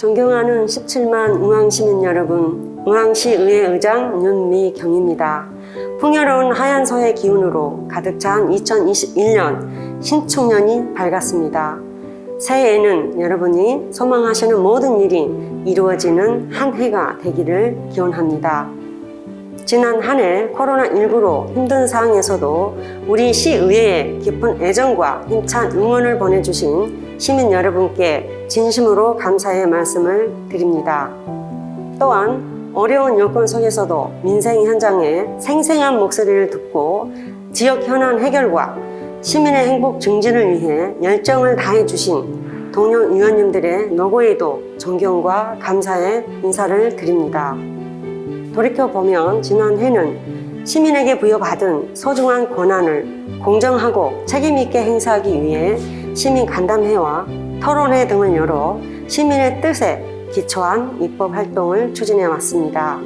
사랑하는 17만 의왕시민 여러분, 의왕시 의회 의장 윤미경입니다. 풍요로운 하얀서의 기운으로 가득 찬 2021년 신축년이 밝았습니다. 새해에는 여러분이 소망하시는 모든 일이 이루어지는 한 해가 되기를 기원합니다. 지난 한 해 코로나19로 힘든 상황에서도 우리 시의회에 깊은 애정과 힘찬 응원을 보내주신 시민 여러분께 진심으로 감사의 말씀을 드립니다. 또한 어려운 여건 속에서도 민생 현장의 생생한 목소리를 듣고 지역 현안 해결과 시민의 행복 증진을 위해 열정을 다해 주신 동료 의원님들의 노고에도 존경과 감사의 인사를 드립니다. 돌이켜보면 지난 해는 시민에게 부여받은 소중한 권한을 공정하고 책임있게 행사하기 위해 시민 간담회와 토론회 등을 열어 시민의 뜻에 기초한 입법 활동을 추진해 왔습니다.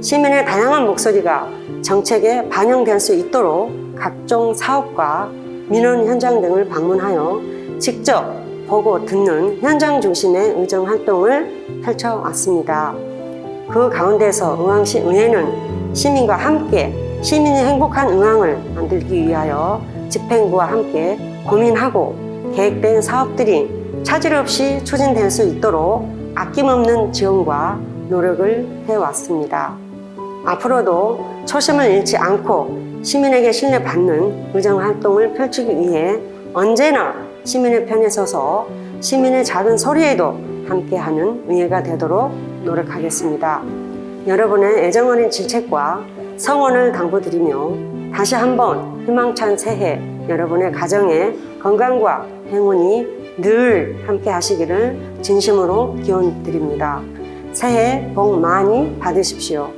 시민의 다양한 목소리가 정책에 반영될 수 있도록 각종 사업과 민원 현장 등을 방문하여 직접 보고 듣는 현장 중심의 의정 활동을 펼쳐왔습니다. 그 가운데서 의왕시 의회는 시민과 함께 시민이 행복한 의왕을 만들기 위하여 집행부와 함께 고민하고 계획된 사업들이 차질 없이 추진될 수 있도록 아낌없는 지원과 노력을 해왔습니다. 앞으로도 초심을 잃지 않고 시민에게 신뢰받는 의정 활동을 펼치기 위해 언제나 시민의 편에 서서 시민의 작은 소리에도 함께하는 의회가 되도록 노력하겠습니다. 여러분의 애정어린 질책과 성원을 당부드리며 다시 한번 희망찬 새해 여러분의 가정에 건강과 행운이 늘 함께 하시기를 진심으로 기원드립니다. 새해 복 많이 받으십시오.